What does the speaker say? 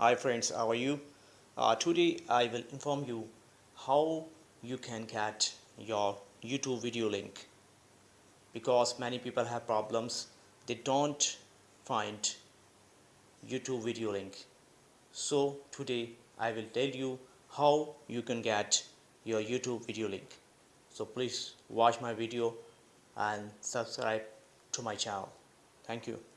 Hi friends, how are you? Uh, today I will inform you how you can get your YouTube video link. Because many people have problems. They don't find YouTube video link. So today I will tell you how you can get your YouTube video link. So please watch my video and subscribe to my channel. Thank you.